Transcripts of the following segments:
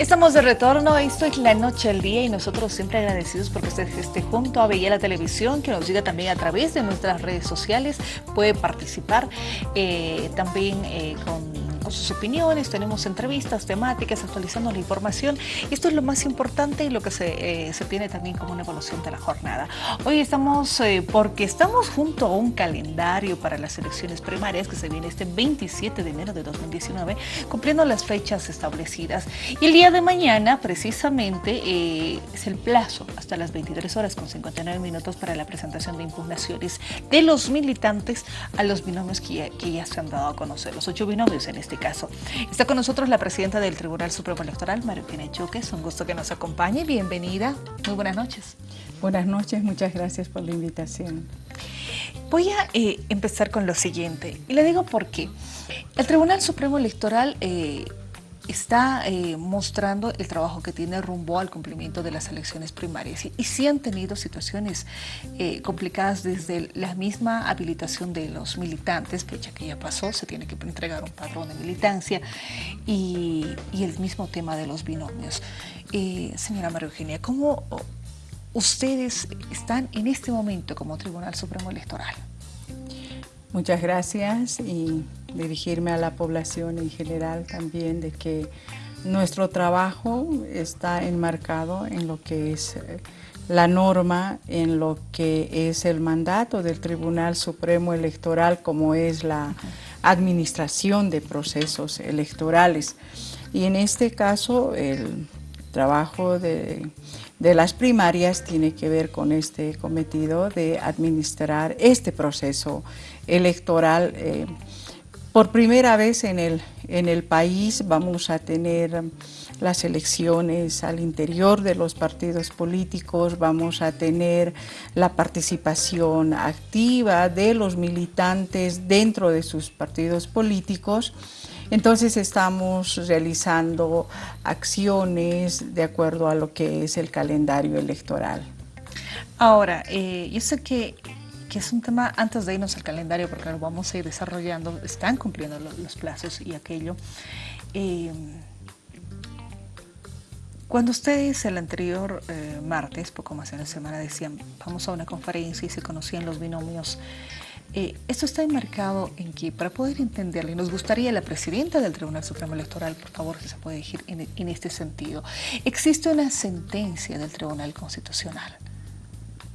Estamos de retorno, esto es La Noche al Día y nosotros siempre agradecidos porque usted esté junto a Bella la Televisión, que nos siga también a través de nuestras redes sociales, puede participar eh, también eh, con sus opiniones, tenemos entrevistas temáticas, actualizando la información. Esto es lo más importante y lo que se, eh, se tiene también como una evolución de la jornada. Hoy estamos, eh, porque estamos junto a un calendario para las elecciones primarias que se viene este 27 de enero de 2019, cumpliendo las fechas establecidas. Y el día de mañana, precisamente, eh, es el plazo hasta las 23 horas con 59 minutos para la presentación de impugnaciones de los militantes a los binomios que ya, que ya se han dado a conocer, los ocho binomios en este caso. Está con nosotros la presidenta del Tribunal Supremo Electoral, María Eugenia Choque. Es un gusto que nos acompañe. Bienvenida. Muy buenas noches. Buenas noches, muchas gracias por la invitación. Voy a eh, empezar con lo siguiente, y le digo por qué. El Tribunal Supremo Electoral eh, está eh, mostrando el trabajo que tiene rumbo al cumplimiento de las elecciones primarias. Y, sí han tenido situaciones eh, complicadas desde la misma habilitación de los militantes, fecha que ya pasó, se tiene que entregar un padrón de militancia, y, el mismo tema de los binomios. Eh, señora María Eugenia, ¿cómo ustedes están en este momento como Tribunal Supremo Electoral? Muchas gracias y dirigirme a la población en general también de que nuestro trabajo está enmarcado en lo que es eh, la norma, en lo que es el mandato del Tribunal Supremo Electoral como es la administración de procesos electorales. Y en este caso el trabajo de, de las primarias tiene que ver con este cometido de administrar este proceso electoral. Eh, por primera vez en el, en el país vamos a tener las elecciones al interior de los partidos políticos, vamos a tener la participación activa de los militantes dentro de sus partidos políticos. Entonces estamos realizando acciones de acuerdo a lo que es el calendario electoral. Ahora, eh, yo sé que que es un tema, antes de irnos al calendario, porque lo vamos a ir desarrollando, están cumpliendo los, plazos y aquello. Eh, cuando ustedes el anterior eh, martes, poco más de una semana, decían, vamos a una conferencia y se conocían los binomios, eh, esto está enmarcado en que, para poder entenderlo, y nos gustaría la presidenta del Tribunal Supremo Electoral, por favor, si se puede decir en, en este sentido, existe una sentencia del Tribunal Constitucional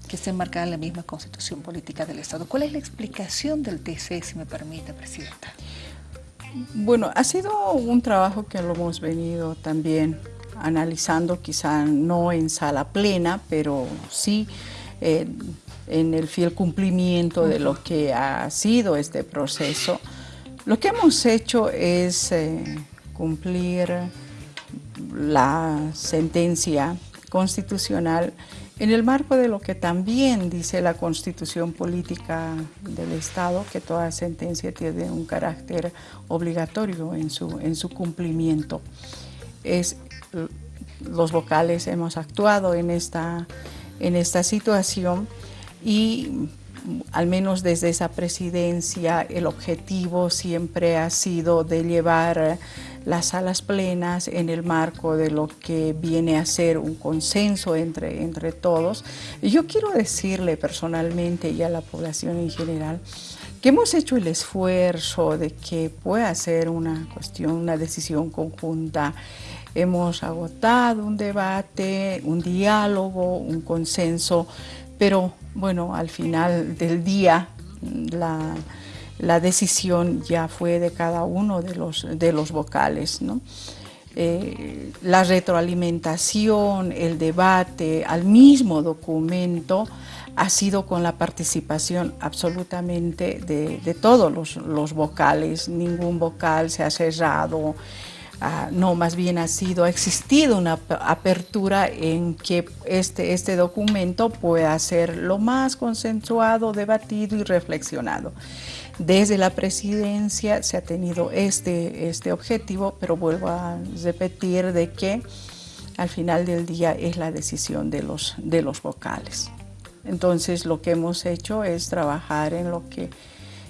que está enmarcada en la misma Constitución Política del Estado. ¿Cuál es la explicación del TC, si me permite, Presidenta? Bueno, ha sido un trabajo que lo hemos venido también analizando, quizá no en sala plena, pero sí eh, en el fiel cumplimiento de lo que ha sido este proceso. Lo que hemos hecho es eh, cumplir la sentencia constitucional en el marco de lo que también dice la Constitución Política del Estado, que toda sentencia tiene un carácter obligatorio en su, en su cumplimiento. Los vocales hemos actuado en esta, en esta situación y al menos desde esa presidencia el objetivo siempre ha sido de llevar las salas plenas en el marco de lo que viene a ser un consenso entre, entre todos. Yo quiero decirle personalmente y a la población en general que hemos hecho el esfuerzo de que pueda ser una cuestión, una decisión conjunta. Hemos agotado un debate, un diálogo, un consenso, pero bueno, al final del día la la decisión ya fue de cada uno de los, de los vocales. Eh, la retroalimentación, el debate al mismo documento ha sido con la participación absolutamente de, todos los, los, vocales, ningún vocal se ha cerrado, ah, no, más bien ha sido, ha existido una apertura en que este, este documento pueda ser lo más consensuado, debatido y reflexionado. Desde la presidencia se ha tenido este, este objetivo, pero vuelvo a repetir de que al final del día es la decisión de los, de los vocales. Entonces lo que hemos hecho es trabajar en lo que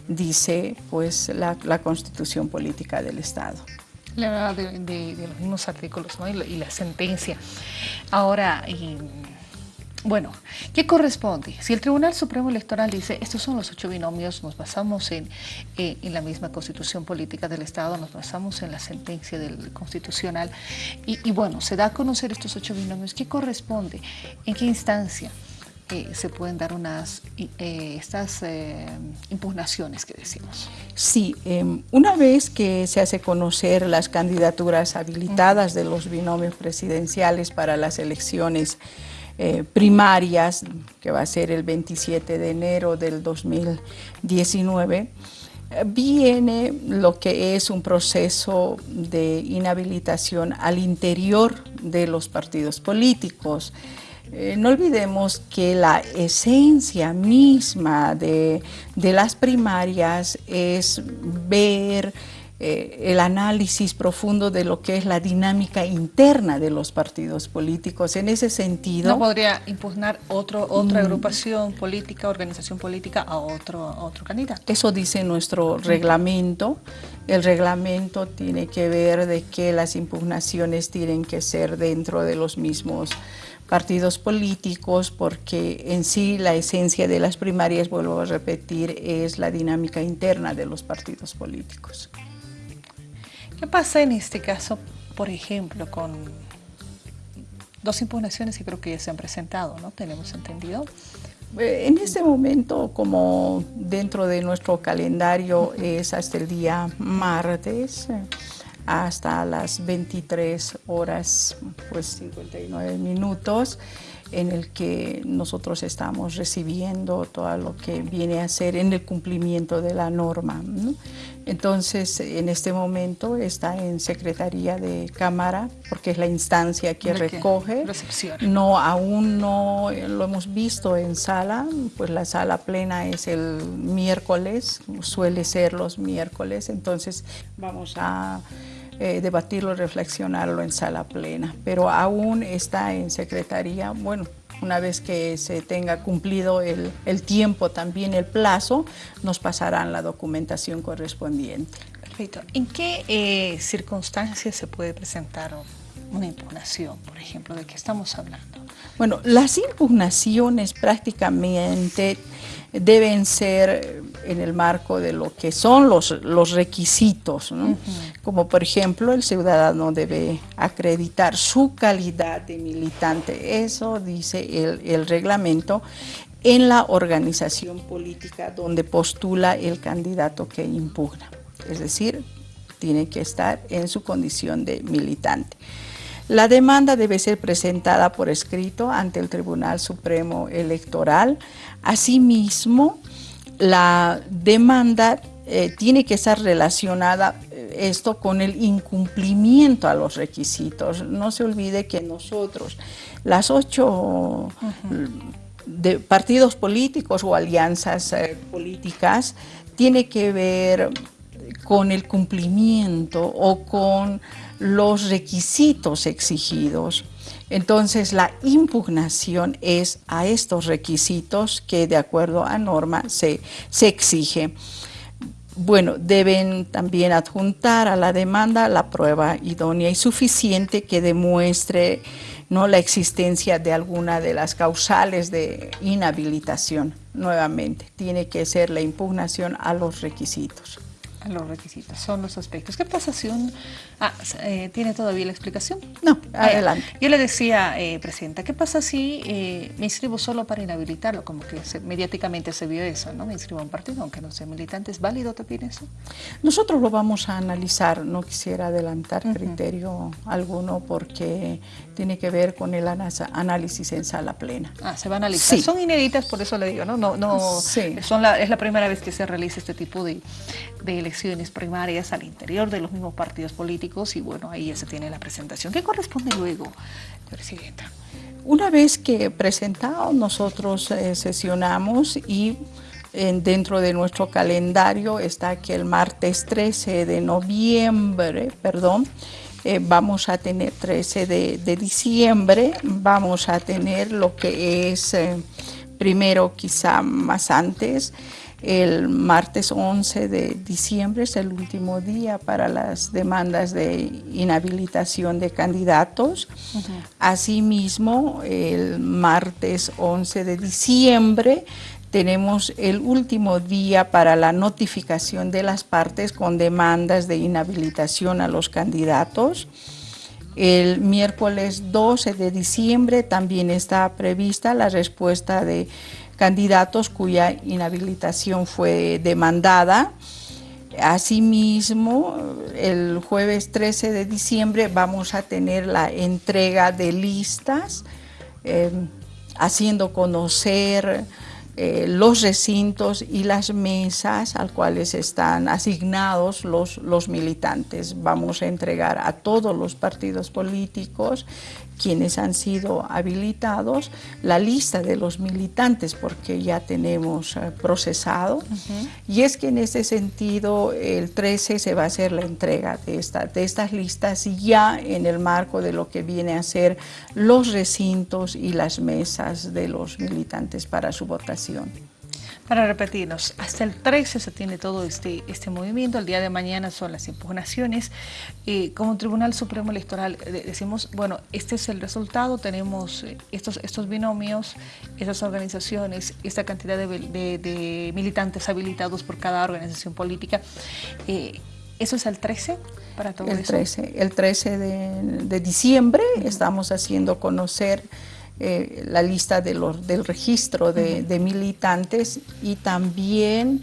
dice pues, la, la Constitución Política del Estado. La de, de, los mismos artículos ¿no? y, la, sentencia. Ahora, bueno, ¿qué corresponde? Si el Tribunal Supremo Electoral dice, estos son los ocho binomios, nos basamos en, eh, en la misma constitución política del Estado, nos basamos en la sentencia del Constitucional, y, y bueno, se da a conocer estos ocho binomios, ¿qué corresponde? ¿En qué instancia? Eh, se pueden dar unas eh, estas eh, impugnaciones que decimos. Sí, em, una vez que se hace conocer las candidaturas habilitadas de los binomios presidenciales para las elecciones eh, primarias, que va a ser el 27 de enero del 2019, viene lo que es un proceso de inhabilitación al interior de los partidos políticos. Eh, no olvidemos que la esencia misma de, de las primarias es ver eh, el análisis profundo de lo que es la dinámica interna de los partidos políticos. En ese sentido... ¿No podría impugnar otro, otra mm. agrupación política, organización política a otro, otro candidato? Eso dice nuestro reglamento. El reglamento tiene que ver de que las impugnaciones tienen que ser dentro de los mismos partidos políticos porque en sí la esencia de las primarias, vuelvo a repetir, es la dinámica interna de los partidos políticos. ¿Qué pasa en este caso, por ejemplo, con dos impugnaciones que creo que ya se han presentado, ¿no? Tenemos entendido. Eh, en este momento, como dentro de nuestro calendario es hasta el día martes, hasta las 23 horas, pues 59 minutos, en el que nosotros estamos recibiendo todo lo que viene a ser en el cumplimiento de la norma. Entonces, en este momento está en Secretaría de Cámara, porque es la instancia que recoge. No, aún no lo hemos visto en sala, pues la sala plena es el miércoles, suele ser los miércoles, entonces vamos a eh, debatirlo, reflexionarlo en sala plena, pero aún está en secretaría, bueno, una vez que se tenga cumplido el, el tiempo, también el plazo, nos pasarán la documentación correspondiente. Perfecto. ¿En qué eh, circunstancias se puede presentar una impugnación, por ejemplo? ¿De qué estamos hablando? Bueno, las impugnaciones prácticamente deben ser en el marco de lo que son los, los requisitos, como por ejemplo el ciudadano debe acreditar su calidad de militante, eso dice el, el reglamento, en la organización política donde postula el candidato que impugna, es decir, tiene que estar en su condición de militante. La demanda debe ser presentada por escrito ante el Tribunal Supremo Electoral. Asimismo, la demanda eh, tiene que estar relacionada eh, esto con el incumplimiento a los requisitos. No se olvide que nosotros, las ocho de partidos políticos o alianzas eh, políticas, tiene que ver con el cumplimiento o con los requisitos exigidos. Entonces la impugnación es a estos requisitos que de acuerdo a norma se, se exige. Bueno, deben también adjuntar a la demanda la prueba idónea y suficiente que demuestre ¿no? la existencia de alguna de las causales de inhabilitación. Nuevamente, tiene que ser la impugnación a los requisitos los requisitos, son los aspectos. ¿Qué pasa si un... Ah, eh, ¿Tiene todavía la explicación? No, ah, adelante. Yo le decía, eh, Presidenta, ¿qué pasa si eh, me inscribo solo para inhabilitarlo? Como que mediáticamente se vio eso, ¿no? Me inscribo a un partido, aunque no sea militante. ¿Es válido también eso? Nosotros lo vamos a analizar, no quisiera adelantar criterio alguno porque tiene que ver con el análisis en sala plena. Ah, se va a analizar. Son inéditas, por eso le digo, ¿no? no, no son la, es la primera vez que se realiza este tipo de, de elecciones primarias al interior de los mismos partidos políticos y bueno, ahí ya se tiene la presentación. ¿Qué corresponde luego, Presidenta? Una vez que presentado, nosotros eh, sesionamos y dentro de nuestro calendario está que el martes 13 de noviembre, perdón, eh, vamos a tener 13 de, diciembre, vamos a tener lo que es, eh, primero quizá más antes, El martes 11 de diciembre es el último día para las demandas de inhabilitación de candidatos. Asimismo, el martes 11 de diciembre tenemos el último día para la notificación de las partes con demandas de inhabilitación a los candidatos. El miércoles 12 de diciembre también está prevista la respuesta de candidatos cuya inhabilitación fue demandada. Asimismo, el jueves 13 de diciembre vamos a tener la entrega de listas, eh, haciendo conocer eh, los recintos y las mesas al cuales están asignados los, los militantes. Vamos a entregar a todos los partidos políticos quienes han sido habilitados la lista de los militantes porque ya tenemos eh, procesado y es que en ese sentido el 13 se va a hacer la entrega de, esta, de estas listas ya en el marco de lo que viene a ser los recintos y las mesas de los militantes para su votación. Para repetirnos, hasta el 13 se tiene todo este, este movimiento, el día de mañana son las impugnaciones. Eh, como Tribunal Supremo Electoral eh, decimos, bueno, este es el resultado, tenemos eh, estos, estos binomios, esas organizaciones, esta cantidad de, militantes habilitados por cada organización política. ¿Eso es el 13 para todo el 13, El 13 de, de diciembre estamos haciendo conocer eh, la lista de los, del registro de, militantes y también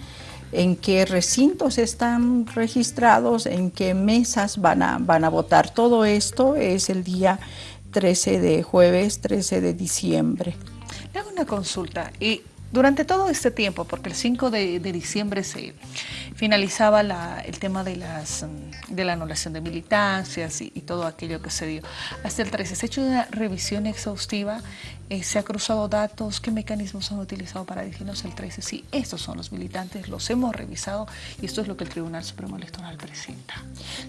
en qué recintos están registrados, en qué mesas van a, van a votar. Todo esto es el día 13 de jueves, 13 de diciembre. Le hago una consulta. Y durante todo este tiempo, porque el 5 de, diciembre se finalizaba el tema de, las, de la anulación de militancias y, todo aquello que se dio, hasta el 13 se ha hecho una revisión exhaustiva, eh, se ha cruzado datos, qué mecanismos han utilizado para decirnos el 13, sí, estos son los militantes, los hemos revisado y esto es lo que el Tribunal Supremo Electoral presenta.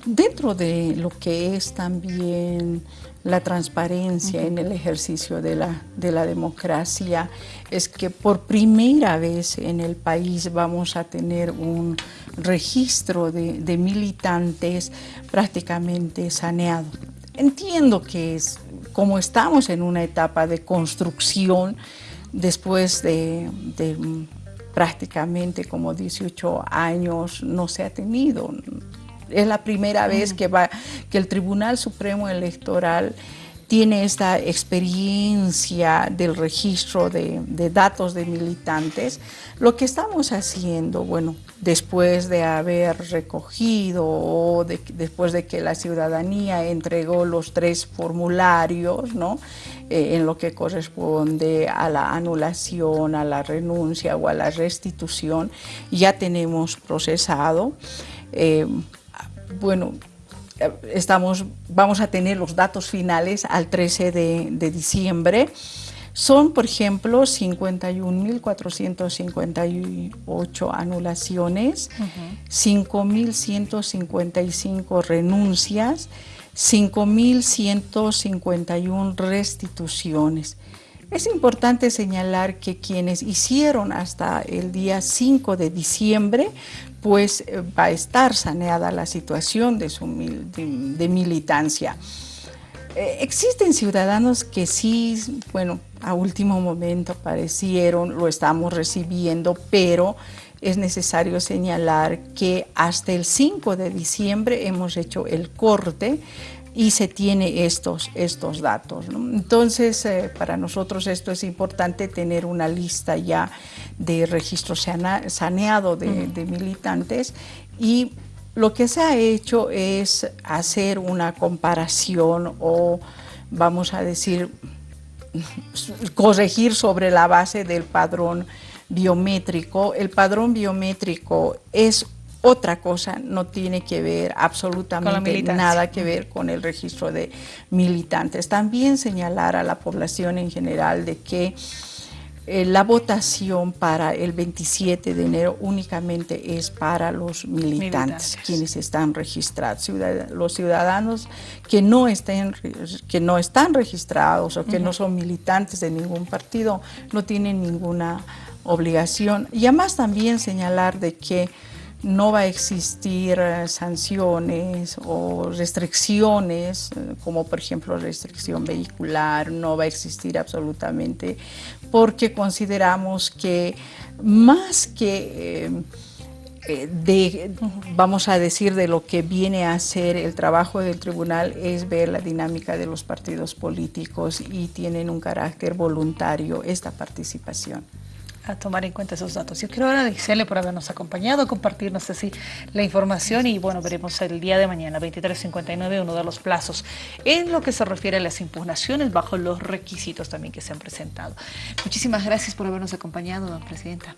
Dentro de lo que es también la transparencia en el ejercicio de la, de la democracia, es que por primera vez en el país vamos a tener un registro de, militantes prácticamente saneado. Entiendo que es, como estamos en una etapa de construcción, después de, prácticamente como 18 años no se ha tenido. Es la primera vez que, va, que el Tribunal Supremo Electoral tiene esta experiencia del registro de, datos de militantes, lo que estamos haciendo, bueno, después de haber recogido o después de que la ciudadanía entregó los tres formularios, ¿no? Eh, en lo que corresponde a la anulación, a la renuncia o a la restitución, ya tenemos procesado. Eh, bueno, estamos, vamos a tener los datos finales al 13 de, diciembre. Son, por ejemplo, 51.458 anulaciones, 5.155 renuncias, 5.151 restituciones. Es importante señalar que quienes hicieron hasta el día 5 de diciembre, pues eh, va a estar saneada la situación de, su, de, militancia. Eh, existen ciudadanos que sí, bueno, a último momento aparecieron, lo estamos recibiendo, pero es necesario señalar que hasta el 5 de diciembre hemos hecho el corte y se tiene estos, estos datos. Entonces, eh, para nosotros esto es importante tener una lista ya de registro saneado de, de militantes y lo que se ha hecho es hacer una comparación o, vamos a decir, corregir sobre la base del padrón biométrico. El padrón biométrico es otra cosa, no tiene que ver absolutamente nada que ver con el registro de militantes. También señalar a la población en general de que eh, la votación para el 27 de enero únicamente es para los militantes, quienes están registrados. los ciudadanos que no, estén, que no están registrados o que no son militantes de ningún partido no tienen ninguna obligación. Y además también señalar de que no va a existir eh, sanciones o restricciones, eh, como por ejemplo restricción vehicular, no va a existir absolutamente, porque consideramos que más que... Eh, de, vamos a decir, de lo que viene a ser el trabajo del tribunal es ver la dinámica de los partidos políticos y tienen un carácter voluntario esta participación a tomar en cuenta esos datos. Yo quiero agradecerle por habernos acompañado, compartirnos así la información y bueno, veremos el día de mañana, 23.59, uno de los plazos en lo que se refiere a las impugnaciones bajo los requisitos también que se han presentado. Muchísimas gracias por habernos acompañado, Presidenta.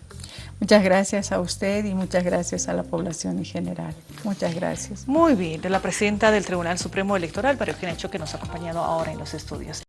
Muchas gracias a usted y muchas gracias a la población en general. Muchas gracias. Muy bien, de la Presidenta del Tribunal Supremo Electoral, María Eugenia que nos ha acompañado ahora en los estudios.